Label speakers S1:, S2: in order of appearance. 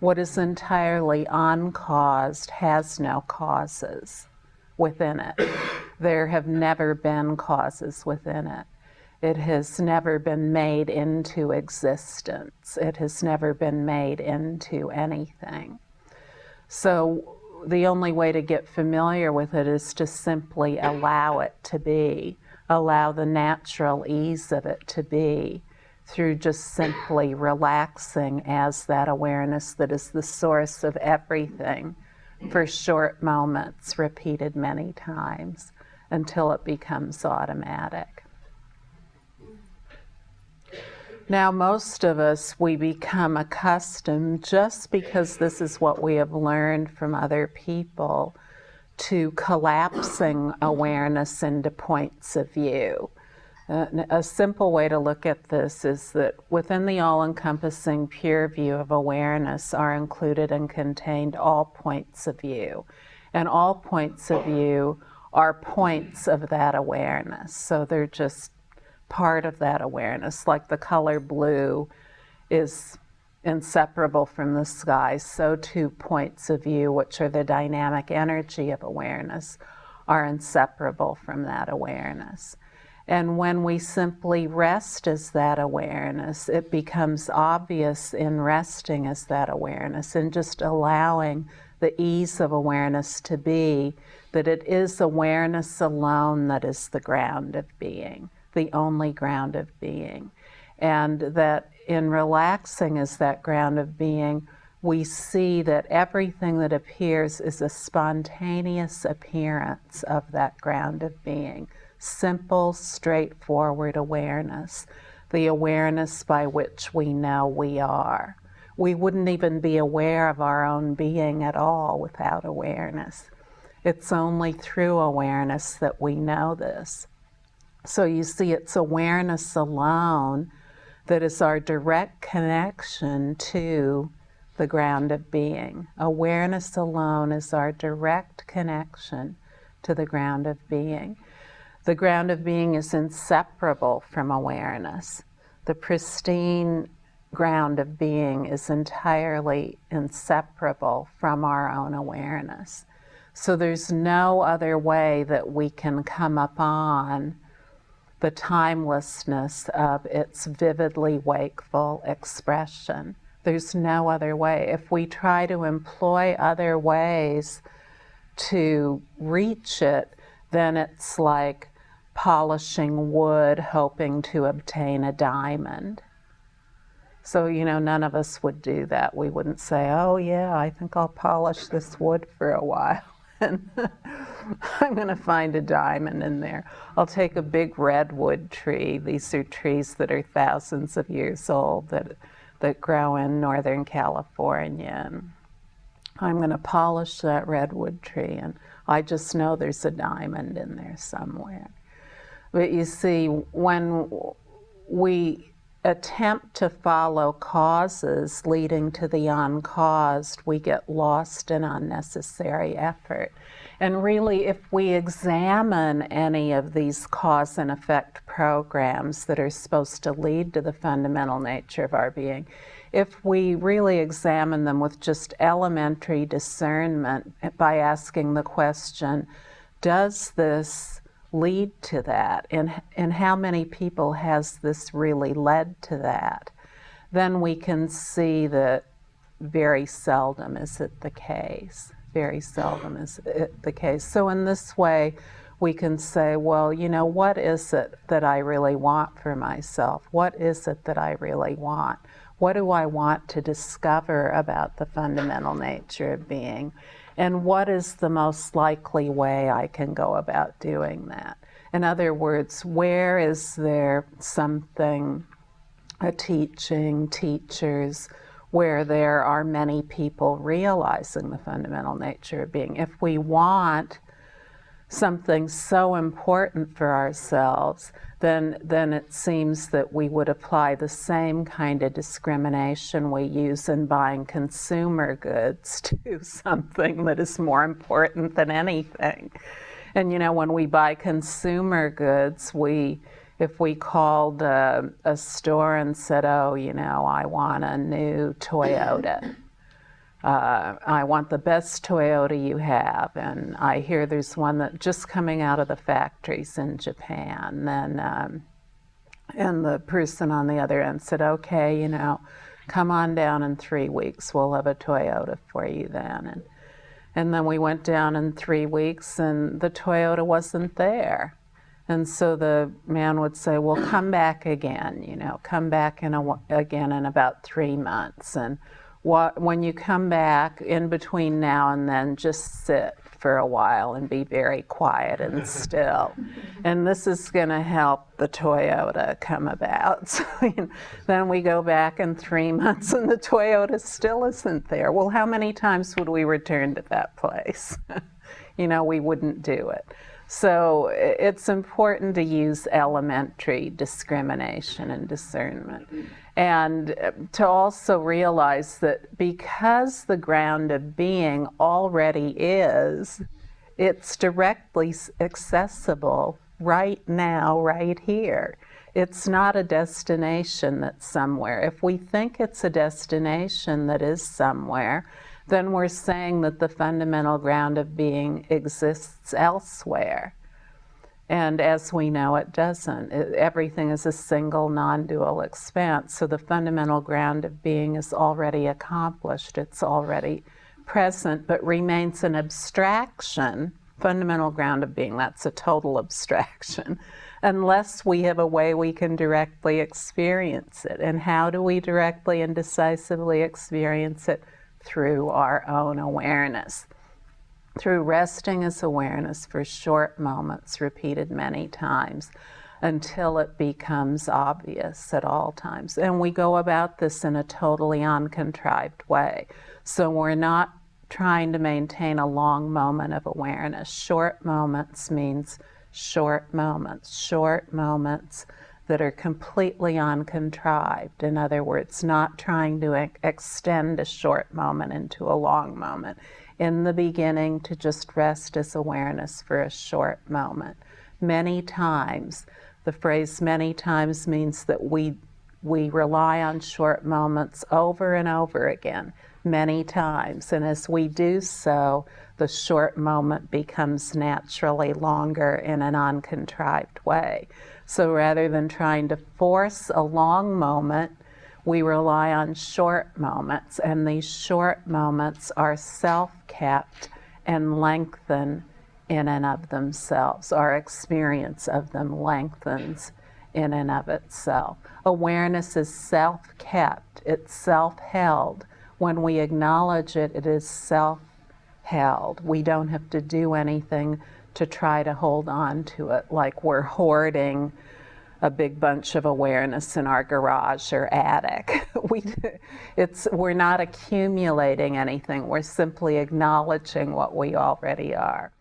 S1: What is entirely uncaused has no causes within it. There have never been causes within it. It has never been made into existence. It has never been made into anything. So the only way to get familiar with it is to simply allow it to be, allow the natural ease of it to be through just simply relaxing as that awareness that is the source of everything for short moments, repeated many times until it becomes automatic. Now, most of us, we become accustomed just because this is what we have learned from other people to collapsing awareness into points of view. Uh, a simple way to look at this is that within the all-encompassing pure view of awareness are included and contained all points of view. And all points of view are points of that awareness. So they're just part of that awareness, like the color blue is inseparable from the sky, so too points of view, which are the dynamic energy of awareness, are inseparable from that awareness. And when we simply rest as that awareness, it becomes obvious in resting as that awareness and just allowing the ease of awareness to be that it is awareness alone that is the ground of being the only ground of being. And that in relaxing as that ground of being, we see that everything that appears is a spontaneous appearance of that ground of being. Simple, straightforward awareness, the awareness by which we know we are. We wouldn't even be aware of our own being at all without awareness. It's only through awareness that we know this. So you see, it's awareness alone that is our direct connection to the ground of being. Awareness alone is our direct connection to the ground of being. The ground of being is inseparable from awareness. The pristine ground of being is entirely inseparable from our own awareness. So there's no other way that we can come upon the timelessness of its vividly wakeful expression. There's no other way. If we try to employ other ways to reach it, then it's like polishing wood hoping to obtain a diamond. So, you know, none of us would do that. We wouldn't say, oh, yeah, I think I'll polish this wood for a while. and I'm going to find a diamond in there. I'll take a big redwood tree. These are trees that are thousands of years old that, that grow in Northern California. I'm going to polish that redwood tree, and I just know there's a diamond in there somewhere. But you see, when we attempt to follow causes leading to the uncaused, we get lost in unnecessary effort. And really, if we examine any of these cause and effect programs that are supposed to lead to the fundamental nature of our being, if we really examine them with just elementary discernment by asking the question, does this lead to that? And, and how many people has this really led to that? Then we can see that very seldom is it the case. Very seldom is it the case. So in this way, we can say, well, you know, what is it that I really want for myself? What is it that I really want? What do I want to discover about the fundamental nature of being? and what is the most likely way I can go about doing that? In other words, where is there something, a teaching, teachers, where there are many people realizing the fundamental nature of being? If we want something so important for ourselves, then, then it seems that we would apply the same kind of discrimination we use in buying consumer goods to something that is more important than anything. And you know, when we buy consumer goods, we, if we called a, a store and said, oh, you know, I want a new Toyota, uh, I want the best Toyota you have, and I hear there's one that just coming out of the factories in Japan. Then, um, and the person on the other end said, "Okay, you know, come on down in three weeks. We'll have a Toyota for you then." And and then we went down in three weeks, and the Toyota wasn't there. And so the man would say, "Well, come back again. You know, come back in a, again in about three months." And when you come back in between now and then, just sit for a while and be very quiet and still. and this is going to help the Toyota come about. So you know, then we go back in three months and the Toyota still isn't there. Well, how many times would we return to that place? you know, we wouldn't do it. So it's important to use elementary discrimination and discernment. And uh, to also realize that because the ground of being already is, it's directly accessible right now, right here. It's not a destination that's somewhere. If we think it's a destination that is somewhere, then we're saying that the fundamental ground of being exists elsewhere. And as we know, it doesn't. It, everything is a single non-dual expanse. So the fundamental ground of being is already accomplished. It's already present, but remains an abstraction. Fundamental ground of being, that's a total abstraction, unless we have a way we can directly experience it. And how do we directly and decisively experience it? Through our own awareness. Through resting as awareness for short moments, repeated many times, until it becomes obvious at all times. And we go about this in a totally uncontrived way. So we're not trying to maintain a long moment of awareness. Short moments means short moments, short moments that are completely uncontrived. In other words, not trying to extend a short moment into a long moment. In the beginning, to just rest as awareness for a short moment. Many times, the phrase many times means that we, we rely on short moments over and over again, many times. And as we do so, the short moment becomes naturally longer in an uncontrived way. So rather than trying to force a long moment, we rely on short moments, and these short moments are self-kept and lengthen in and of themselves. Our experience of them lengthens in and of itself. Awareness is self-kept, it's self-held. When we acknowledge it, it is self-held. We don't have to do anything to try to hold on to it like we're hoarding a big bunch of awareness in our garage or attic. we, it's, we're not accumulating anything, we're simply acknowledging what we already are.